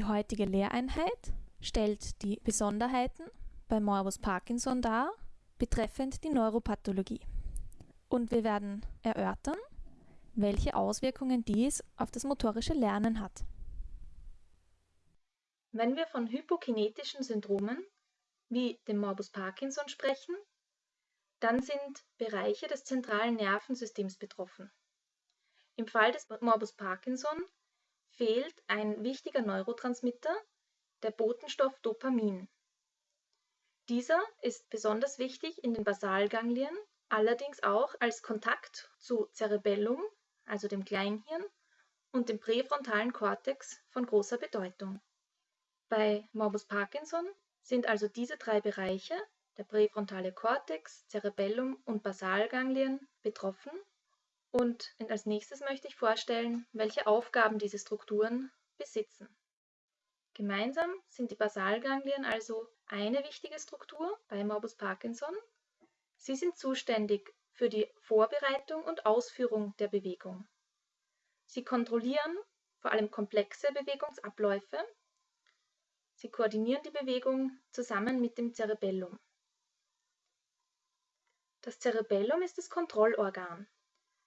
Die heutige Lehreinheit stellt die Besonderheiten bei Morbus Parkinson dar, betreffend die Neuropathologie. Und wir werden erörtern, welche Auswirkungen dies auf das motorische Lernen hat. Wenn wir von hypokinetischen Syndromen wie dem Morbus Parkinson sprechen, dann sind Bereiche des zentralen Nervensystems betroffen. Im Fall des Morbus Parkinson fehlt ein wichtiger Neurotransmitter, der Botenstoff Dopamin. Dieser ist besonders wichtig in den Basalganglien, allerdings auch als Kontakt zu Cerebellum, also dem Kleinhirn, und dem präfrontalen Kortex von großer Bedeutung. Bei Morbus Parkinson sind also diese drei Bereiche, der präfrontale Kortex, Cerebellum und Basalganglien, betroffen. Und als nächstes möchte ich vorstellen, welche Aufgaben diese Strukturen besitzen. Gemeinsam sind die Basalganglien also eine wichtige Struktur bei Morbus Parkinson. Sie sind zuständig für die Vorbereitung und Ausführung der Bewegung. Sie kontrollieren vor allem komplexe Bewegungsabläufe Sie koordinieren die Bewegung zusammen mit dem Cerebellum. Das Cerebellum ist das Kontrollorgan.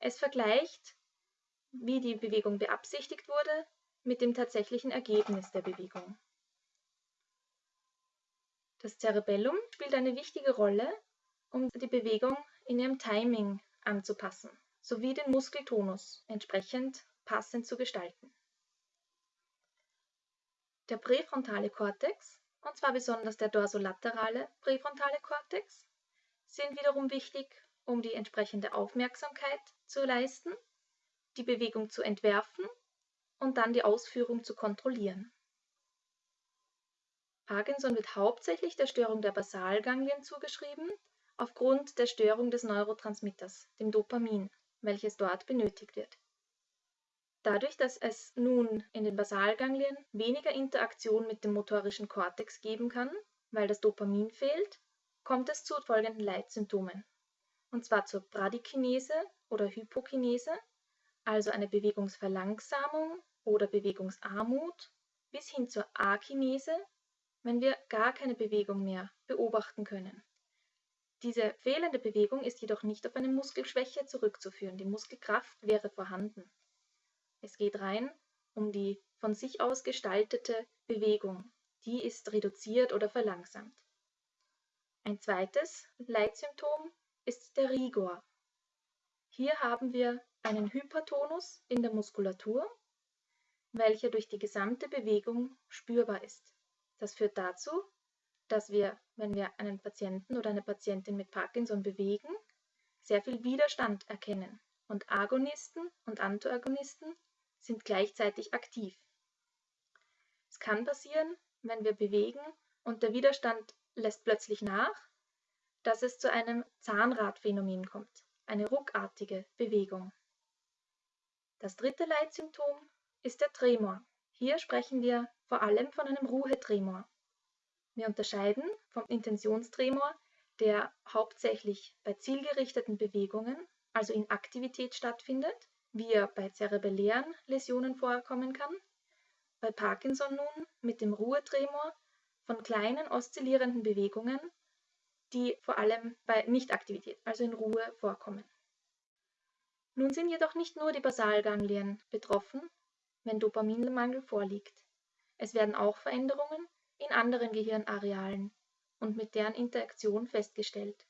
Es vergleicht, wie die Bewegung beabsichtigt wurde, mit dem tatsächlichen Ergebnis der Bewegung. Das Cerebellum spielt eine wichtige Rolle, um die Bewegung in ihrem Timing anzupassen, sowie den Muskeltonus entsprechend passend zu gestalten. Der präfrontale Kortex, und zwar besonders der dorsolaterale präfrontale Kortex, sind wiederum wichtig, um die entsprechende Aufmerksamkeit zu leisten, die Bewegung zu entwerfen und dann die Ausführung zu kontrollieren. Parkinson wird hauptsächlich der Störung der Basalganglien zugeschrieben, aufgrund der Störung des Neurotransmitters, dem Dopamin, welches dort benötigt wird. Dadurch, dass es nun in den Basalganglien weniger Interaktion mit dem motorischen Kortex geben kann, weil das Dopamin fehlt, kommt es zu folgenden Leitsymptomen. Und zwar zur Bradykinese oder Hypokinese, also eine Bewegungsverlangsamung oder Bewegungsarmut, bis hin zur Akinese, wenn wir gar keine Bewegung mehr beobachten können. Diese fehlende Bewegung ist jedoch nicht auf eine Muskelschwäche zurückzuführen. Die Muskelkraft wäre vorhanden. Es geht rein um die von sich aus gestaltete Bewegung. Die ist reduziert oder verlangsamt. Ein zweites Leitsymptom ist der Rigor. Hier haben wir einen Hypertonus in der Muskulatur, welcher durch die gesamte Bewegung spürbar ist. Das führt dazu, dass wir, wenn wir einen Patienten oder eine Patientin mit Parkinson bewegen, sehr viel Widerstand erkennen. Und Agonisten und Antagonisten sind gleichzeitig aktiv. Es kann passieren, wenn wir bewegen und der Widerstand lässt plötzlich nach, dass es zu einem Zahnradphänomen kommt, eine ruckartige Bewegung. Das dritte Leitsymptom ist der Tremor. Hier sprechen wir vor allem von einem Ruhetremor. Wir unterscheiden vom Intentionstremor, der hauptsächlich bei zielgerichteten Bewegungen, also in Aktivität stattfindet, wie er bei zerebellären Läsionen vorkommen kann, bei Parkinson nun mit dem Ruhetremor von kleinen oszillierenden Bewegungen, die vor allem bei Nichtaktivität, also in Ruhe, vorkommen. Nun sind jedoch nicht nur die Basalganglien betroffen, wenn Dopaminmangel vorliegt. Es werden auch Veränderungen in anderen Gehirnarealen und mit deren Interaktion festgestellt.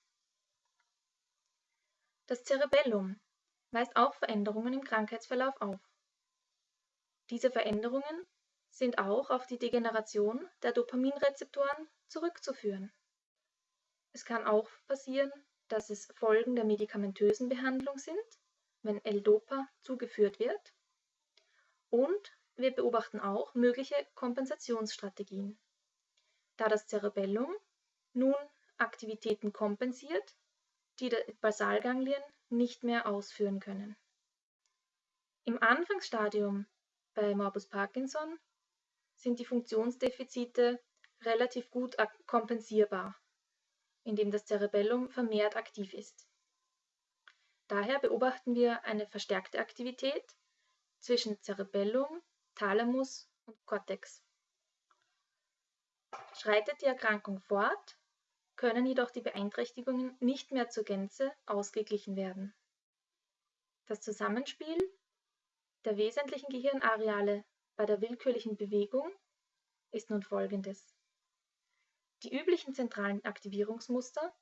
Das Cerebellum weist auch Veränderungen im Krankheitsverlauf auf. Diese Veränderungen sind auch auf die Degeneration der Dopaminrezeptoren zurückzuführen. Es kann auch passieren, dass es Folgen der medikamentösen Behandlung sind, wenn L-Dopa zugeführt wird. Und wir beobachten auch mögliche Kompensationsstrategien. Da das Cerebellum nun Aktivitäten kompensiert, die die Basalganglien nicht mehr ausführen können. Im Anfangsstadium bei Morbus Parkinson sind die Funktionsdefizite relativ gut kompensierbar, indem das Cerebellum vermehrt aktiv ist. Daher beobachten wir eine verstärkte Aktivität zwischen Cerebellum, Thalamus und Cortex. Schreitet die Erkrankung fort, können jedoch die Beeinträchtigungen nicht mehr zur Gänze ausgeglichen werden. Das Zusammenspiel der wesentlichen Gehirnareale bei der willkürlichen Bewegung ist nun folgendes. Die üblichen zentralen Aktivierungsmuster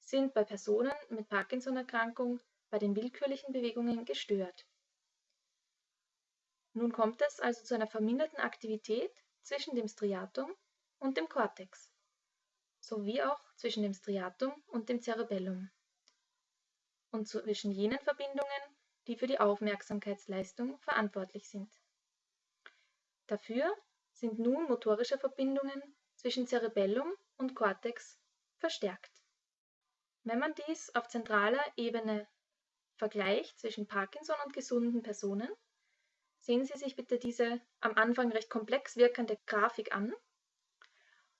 sind bei Personen mit Parkinson-Erkrankung bei den willkürlichen Bewegungen gestört. Nun kommt es also zu einer verminderten Aktivität zwischen dem Striatum und dem Kortex, sowie auch zwischen dem Striatum und dem Cerebellum und zwischen jenen Verbindungen, die für die Aufmerksamkeitsleistung verantwortlich sind. Dafür sind nun motorische Verbindungen zwischen Cerebellum und Kortex verstärkt. Wenn man dies auf zentraler Ebene vergleicht zwischen Parkinson und gesunden Personen, sehen Sie sich bitte diese am Anfang recht komplex wirkende Grafik an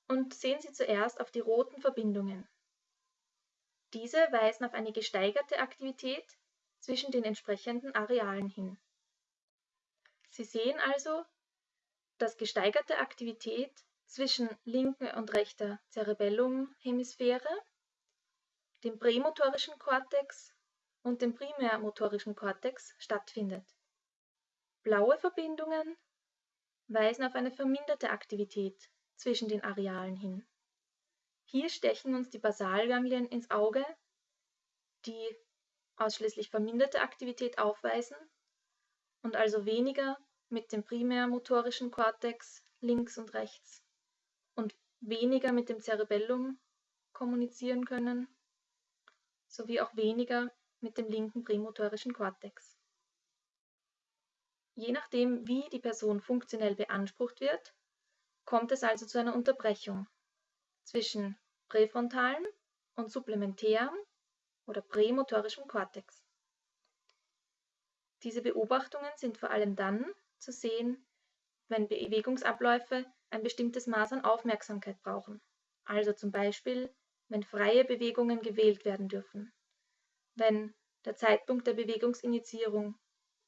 und sehen Sie zuerst auf die roten Verbindungen. Diese weisen auf eine gesteigerte Aktivität zwischen den entsprechenden Arealen hin. Sie sehen also, dass gesteigerte Aktivität zwischen linker und rechter Cerebellumhemisphäre, dem prämotorischen Kortex und dem primärmotorischen Kortex stattfindet. Blaue Verbindungen weisen auf eine verminderte Aktivität zwischen den Arealen hin. Hier stechen uns die Basalganglien ins Auge, die ausschließlich verminderte Aktivität aufweisen und also weniger mit dem primärmotorischen Kortex links und rechts weniger mit dem Cerebellum kommunizieren können, sowie auch weniger mit dem linken prämotorischen Kortex. Je nachdem, wie die Person funktionell beansprucht wird, kommt es also zu einer Unterbrechung zwischen präfrontalen und supplementärem oder prämotorischem Kortex. Diese Beobachtungen sind vor allem dann zu sehen, wenn Bewegungsabläufe ein bestimmtes Maß an Aufmerksamkeit brauchen, also zum Beispiel, wenn freie Bewegungen gewählt werden dürfen, wenn der Zeitpunkt der Bewegungsinitiierung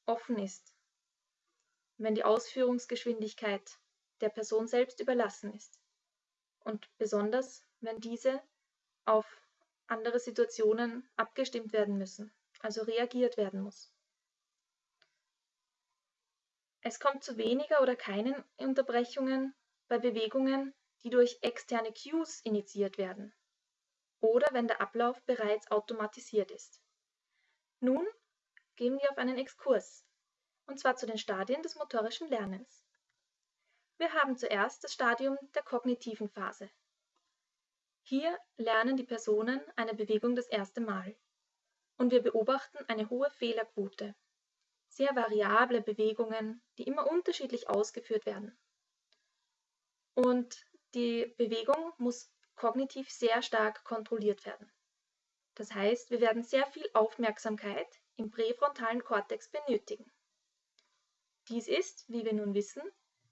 offen ist, wenn die Ausführungsgeschwindigkeit der Person selbst überlassen ist. Und besonders, wenn diese auf andere Situationen abgestimmt werden müssen, also reagiert werden muss. Es kommt zu weniger oder keinen Unterbrechungen bei Bewegungen, die durch externe Cues initiiert werden oder wenn der Ablauf bereits automatisiert ist. Nun gehen wir auf einen Exkurs, und zwar zu den Stadien des motorischen Lernens. Wir haben zuerst das Stadium der kognitiven Phase. Hier lernen die Personen eine Bewegung das erste Mal und wir beobachten eine hohe Fehlerquote, sehr variable Bewegungen, die immer unterschiedlich ausgeführt werden. Und die Bewegung muss kognitiv sehr stark kontrolliert werden. Das heißt, wir werden sehr viel Aufmerksamkeit im präfrontalen Kortex benötigen. Dies ist, wie wir nun wissen,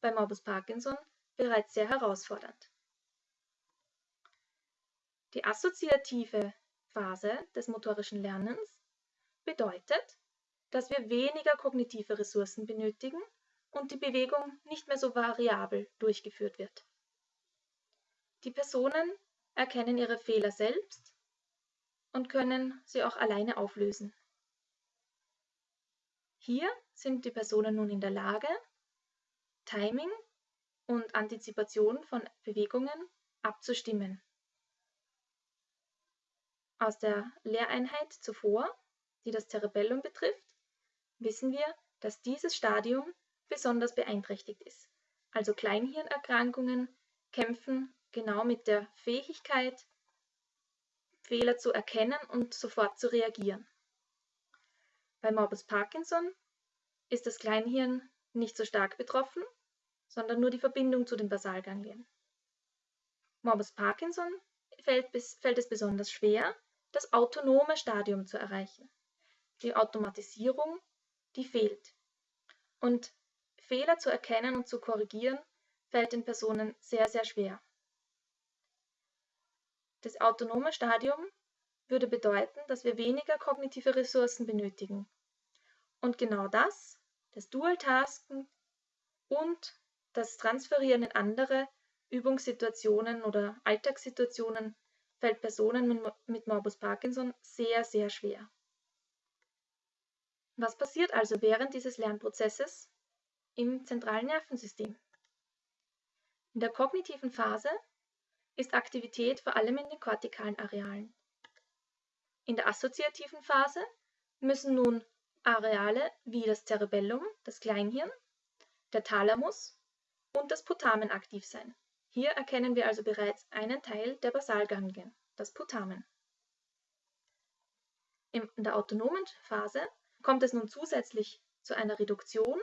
bei Morbus Parkinson bereits sehr herausfordernd. Die assoziative Phase des motorischen Lernens bedeutet, dass wir weniger kognitive Ressourcen benötigen und die Bewegung nicht mehr so variabel durchgeführt wird. Die Personen erkennen ihre Fehler selbst und können sie auch alleine auflösen. Hier sind die Personen nun in der Lage, Timing und Antizipation von Bewegungen abzustimmen. Aus der Lehreinheit zuvor, die das Cerebellum betrifft, wissen wir, dass dieses Stadium besonders beeinträchtigt ist. Also Kleinhirnerkrankungen kämpfen genau mit der Fähigkeit, Fehler zu erkennen und sofort zu reagieren. Bei Morbus Parkinson ist das Kleinhirn nicht so stark betroffen, sondern nur die Verbindung zu den Basalganglien. Morbus Parkinson fällt, bis, fällt es besonders schwer, das autonome Stadium zu erreichen. Die Automatisierung, die fehlt. Und Fehler zu erkennen und zu korrigieren, fällt den Personen sehr, sehr schwer. Das autonome Stadium würde bedeuten, dass wir weniger kognitive Ressourcen benötigen. Und genau das, das Dual-Tasken und das Transferieren in andere, Übungssituationen oder Alltagssituationen fällt Personen mit Morbus Parkinson sehr, sehr schwer. Was passiert also während dieses Lernprozesses im zentralen Nervensystem? In der kognitiven Phase ist Aktivität vor allem in den kortikalen Arealen. In der assoziativen Phase müssen nun Areale wie das Cerebellum, das Kleinhirn, der Thalamus und das Putamen aktiv sein. Hier erkennen wir also bereits einen Teil der Basalganglien, das Putamen. In der autonomen Phase kommt es nun zusätzlich zu einer Reduktion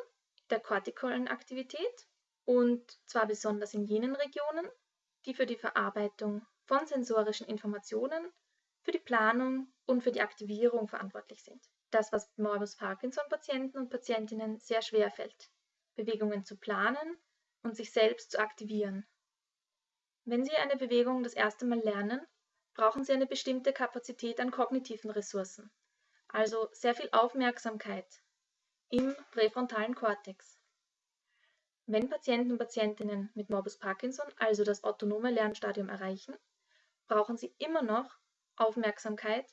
der kortikalen Aktivität und zwar besonders in jenen Regionen, die für die Verarbeitung von sensorischen Informationen, für die Planung und für die Aktivierung verantwortlich sind. Das, was Morbus Parkinson-Patienten und Patientinnen sehr schwer fällt, Bewegungen zu planen und sich selbst zu aktivieren. Wenn Sie eine Bewegung das erste Mal lernen, brauchen Sie eine bestimmte Kapazität an kognitiven Ressourcen, also sehr viel Aufmerksamkeit im präfrontalen Kortex. Wenn Patienten und Patientinnen mit Morbus Parkinson also das autonome Lernstadium erreichen, brauchen sie immer noch Aufmerksamkeit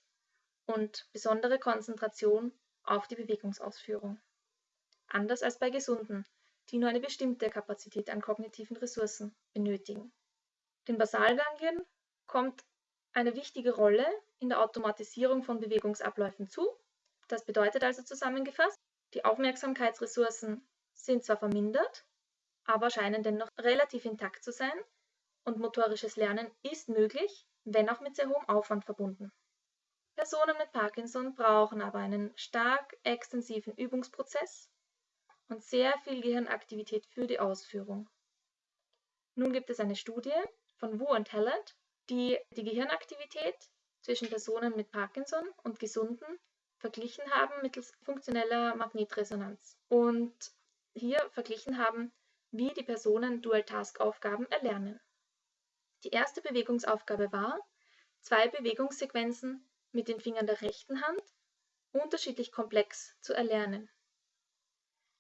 und besondere Konzentration auf die Bewegungsausführung. Anders als bei Gesunden, die nur eine bestimmte Kapazität an kognitiven Ressourcen benötigen. Den Basalganglien kommt eine wichtige Rolle in der Automatisierung von Bewegungsabläufen zu. Das bedeutet also zusammengefasst, die Aufmerksamkeitsressourcen sind zwar vermindert, aber scheinen dennoch relativ intakt zu sein und motorisches Lernen ist möglich, wenn auch mit sehr hohem Aufwand verbunden. Personen mit Parkinson brauchen aber einen stark extensiven Übungsprozess und sehr viel Gehirnaktivität für die Ausführung. Nun gibt es eine Studie von Wu und Hallett, die die Gehirnaktivität zwischen Personen mit Parkinson und Gesunden verglichen haben mittels funktioneller Magnetresonanz und hier verglichen haben, wie die Personen Dual-Task-Aufgaben erlernen. Die erste Bewegungsaufgabe war, zwei Bewegungssequenzen mit den Fingern der rechten Hand unterschiedlich komplex zu erlernen.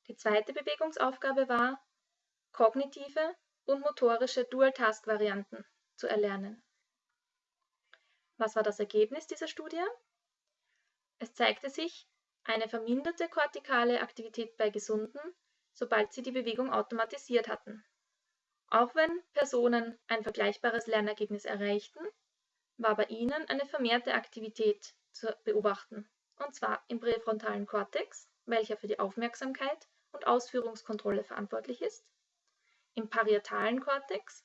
Die zweite Bewegungsaufgabe war, kognitive und motorische Dual-Task-Varianten zu erlernen. Was war das Ergebnis dieser Studie? Es zeigte sich eine verminderte kortikale Aktivität bei Gesunden, sobald sie die Bewegung automatisiert hatten. Auch wenn Personen ein vergleichbares Lernergebnis erreichten, war bei ihnen eine vermehrte Aktivität zu beobachten, und zwar im präfrontalen Kortex, welcher für die Aufmerksamkeit und Ausführungskontrolle verantwortlich ist, im parietalen Kortex,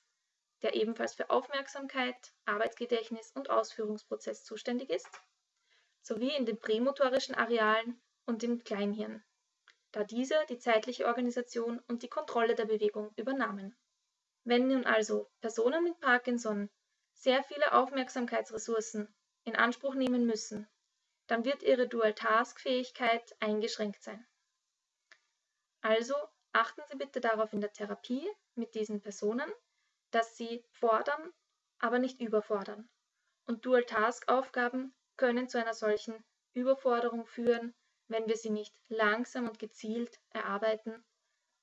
der ebenfalls für Aufmerksamkeit, Arbeitsgedächtnis und Ausführungsprozess zuständig ist, sowie in den prämotorischen Arealen und im Kleinhirn, da diese die zeitliche Organisation und die Kontrolle der Bewegung übernahmen. Wenn nun also Personen mit Parkinson sehr viele Aufmerksamkeitsressourcen in Anspruch nehmen müssen, dann wird ihre Dual-Task-Fähigkeit eingeschränkt sein. Also achten Sie bitte darauf in der Therapie mit diesen Personen, dass sie fordern, aber nicht überfordern. Und Dual-Task-Aufgaben können zu einer solchen Überforderung führen, wenn wir sie nicht langsam und gezielt erarbeiten,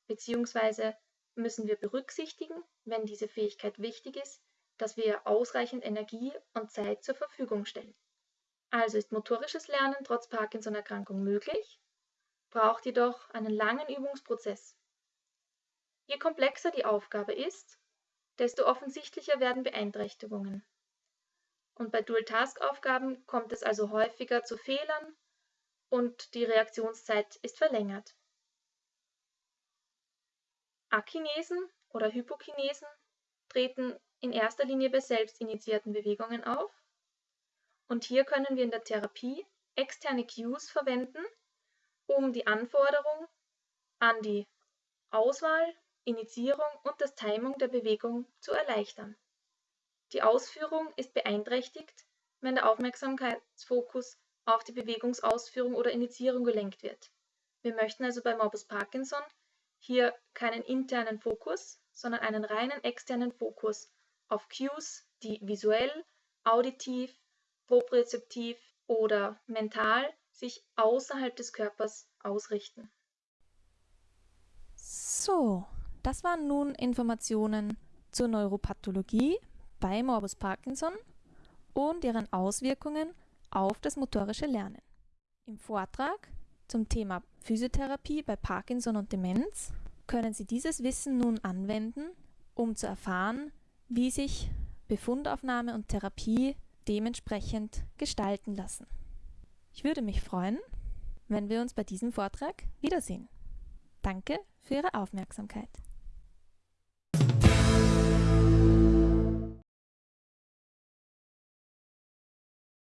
beziehungsweise müssen wir berücksichtigen, wenn diese Fähigkeit wichtig ist, dass wir ausreichend Energie und Zeit zur Verfügung stellen. Also ist motorisches Lernen trotz Parkinson-Erkrankung möglich, braucht jedoch einen langen Übungsprozess. Je komplexer die Aufgabe ist, desto offensichtlicher werden Beeinträchtigungen. Und bei Dual-Task-Aufgaben kommt es also häufiger zu Fehlern und die Reaktionszeit ist verlängert. Akinesen oder Hypokinesen treten in erster Linie bei selbstinitiierten Bewegungen auf. Und hier können wir in der Therapie externe Cues verwenden, um die Anforderung an die Auswahl, Initiierung und das Timing der Bewegung zu erleichtern. Die Ausführung ist beeinträchtigt, wenn der Aufmerksamkeitsfokus auf die Bewegungsausführung oder Initiierung gelenkt wird. Wir möchten also bei Morbus Parkinson hier keinen internen Fokus, sondern einen reinen externen Fokus auf Cues, die visuell, auditiv, propriozeptiv oder mental sich außerhalb des Körpers ausrichten. So, das waren nun Informationen zur Neuropathologie bei Morbus Parkinson und ihren Auswirkungen auf das motorische Lernen. Im Vortrag zum Thema Physiotherapie bei Parkinson und Demenz können Sie dieses Wissen nun anwenden, um zu erfahren, wie sich Befundaufnahme und Therapie dementsprechend gestalten lassen. Ich würde mich freuen, wenn wir uns bei diesem Vortrag wiedersehen. Danke für Ihre Aufmerksamkeit.